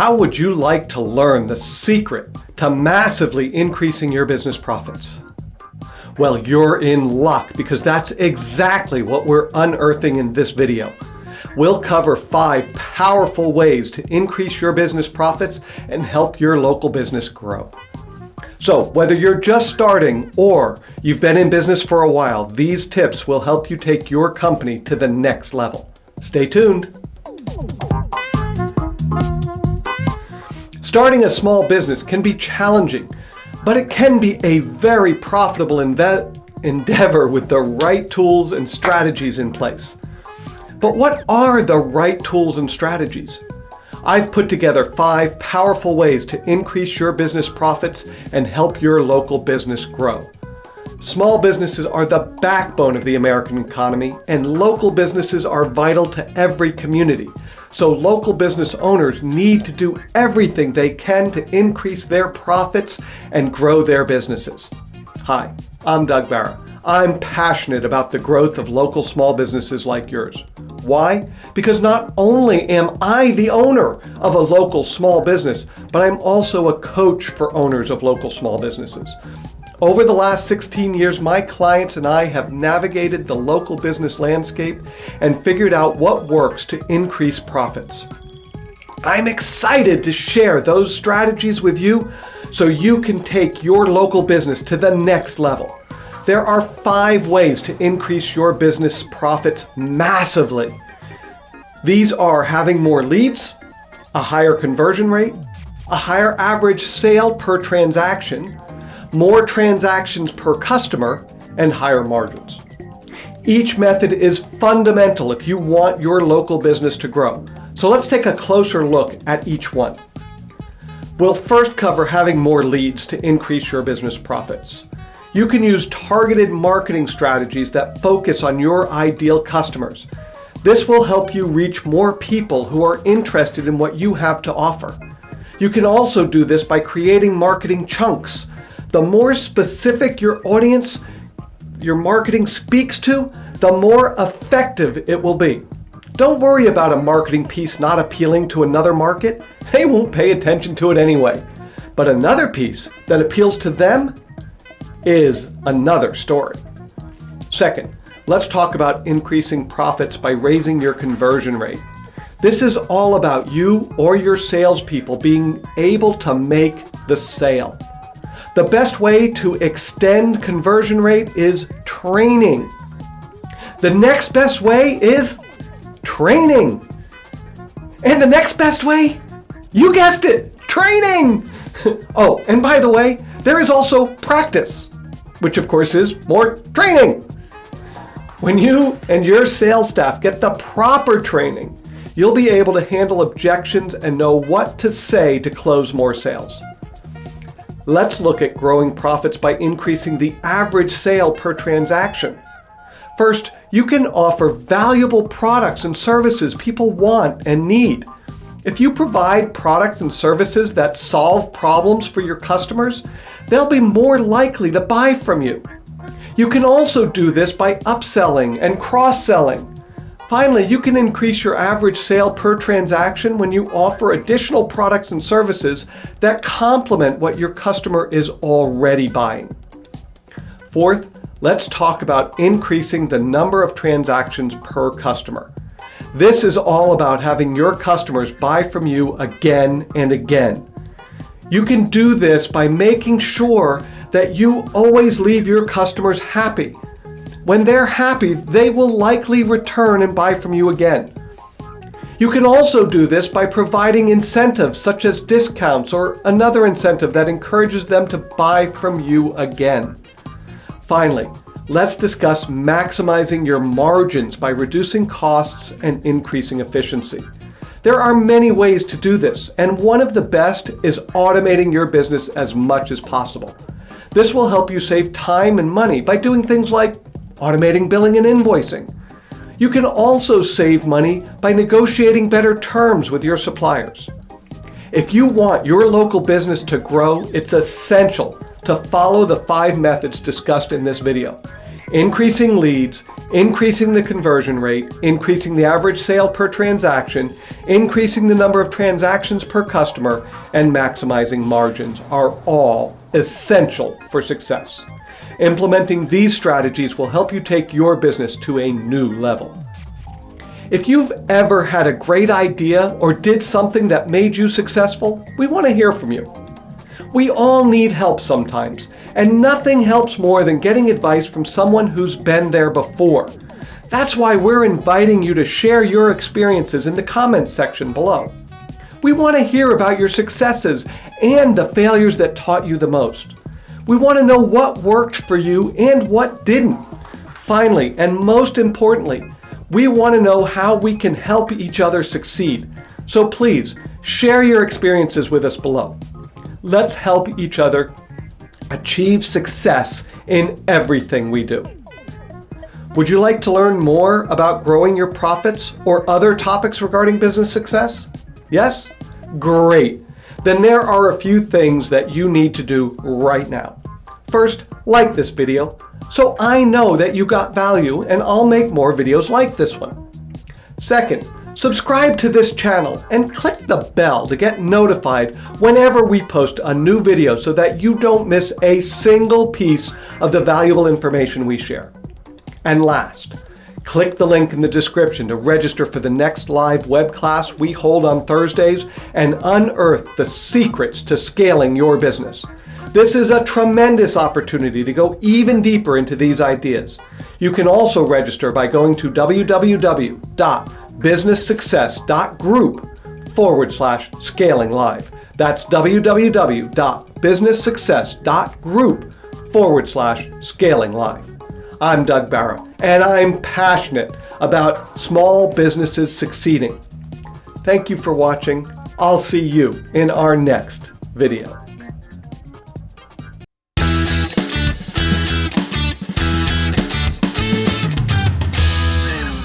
How would you like to learn the secret to massively increasing your business profits? Well, you're in luck because that's exactly what we're unearthing in this video. We'll cover five powerful ways to increase your business profits and help your local business grow. So whether you're just starting or you've been in business for a while, these tips will help you take your company to the next level. Stay tuned. Starting a small business can be challenging, but it can be a very profitable endeavor with the right tools and strategies in place. But what are the right tools and strategies? I've put together five powerful ways to increase your business profits and help your local business grow. Small businesses are the backbone of the American economy and local businesses are vital to every community. So local business owners need to do everything they can to increase their profits and grow their businesses. Hi, I'm Doug Barra. I'm passionate about the growth of local small businesses like yours. Why? Because not only am I the owner of a local small business, but I'm also a coach for owners of local small businesses. Over the last 16 years, my clients and I have navigated the local business landscape and figured out what works to increase profits. I'm excited to share those strategies with you so you can take your local business to the next level. There are five ways to increase your business profits massively. These are having more leads, a higher conversion rate, a higher average sale per transaction, more transactions per customer, and higher margins. Each method is fundamental if you want your local business to grow. So let's take a closer look at each one. We'll first cover having more leads to increase your business profits. You can use targeted marketing strategies that focus on your ideal customers. This will help you reach more people who are interested in what you have to offer. You can also do this by creating marketing chunks the more specific your audience, your marketing speaks to, the more effective it will be. Don't worry about a marketing piece not appealing to another market. They won't pay attention to it anyway. But another piece that appeals to them is another story. Second, let's talk about increasing profits by raising your conversion rate. This is all about you or your salespeople being able to make the sale. The best way to extend conversion rate is training. The next best way is training. And the next best way, you guessed it, training. oh, and by the way, there is also practice, which of course is more training. When you and your sales staff get the proper training, you'll be able to handle objections and know what to say to close more sales. Let's look at growing profits by increasing the average sale per transaction. First, you can offer valuable products and services people want and need. If you provide products and services that solve problems for your customers, they'll be more likely to buy from you. You can also do this by upselling and cross-selling. Finally, you can increase your average sale per transaction when you offer additional products and services that complement what your customer is already buying. Fourth, let's talk about increasing the number of transactions per customer. This is all about having your customers buy from you again and again. You can do this by making sure that you always leave your customers happy when they're happy, they will likely return and buy from you again. You can also do this by providing incentives such as discounts or another incentive that encourages them to buy from you again. Finally, let's discuss maximizing your margins by reducing costs and increasing efficiency. There are many ways to do this, and one of the best is automating your business as much as possible. This will help you save time and money by doing things like automating billing and invoicing. You can also save money by negotiating better terms with your suppliers. If you want your local business to grow, it's essential to follow the five methods discussed in this video. increasing leads, increasing the conversion rate, increasing the average sale per transaction, increasing the number of transactions per customer, and maximizing margins are all essential for success. Implementing these strategies will help you take your business to a new level. If you've ever had a great idea or did something that made you successful, we want to hear from you. We all need help sometimes, and nothing helps more than getting advice from someone who's been there before. That's why we're inviting you to share your experiences in the comments section below. We want to hear about your successes and the failures that taught you the most. We want to know what worked for you and what didn't. Finally, and most importantly, we want to know how we can help each other succeed. So please, share your experiences with us below. Let's help each other achieve success in everything we do. Would you like to learn more about growing your profits or other topics regarding business success? Yes? Great. Then there are a few things that you need to do right now. First, like this video so I know that you got value and I'll make more videos like this one. Second, subscribe to this channel and click the bell to get notified whenever we post a new video so that you don't miss a single piece of the valuable information we share. And last, click the link in the description to register for the next live web class we hold on Thursdays and unearth the secrets to scaling your business. This is a tremendous opportunity to go even deeper into these ideas. You can also register by going to www.businesssuccess.group forward slash scaling live. That's www.businesssuccess.group forward slash scaling live. I'm Doug Barra, and I'm passionate about small businesses succeeding. Thank you for watching. I'll see you in our next video.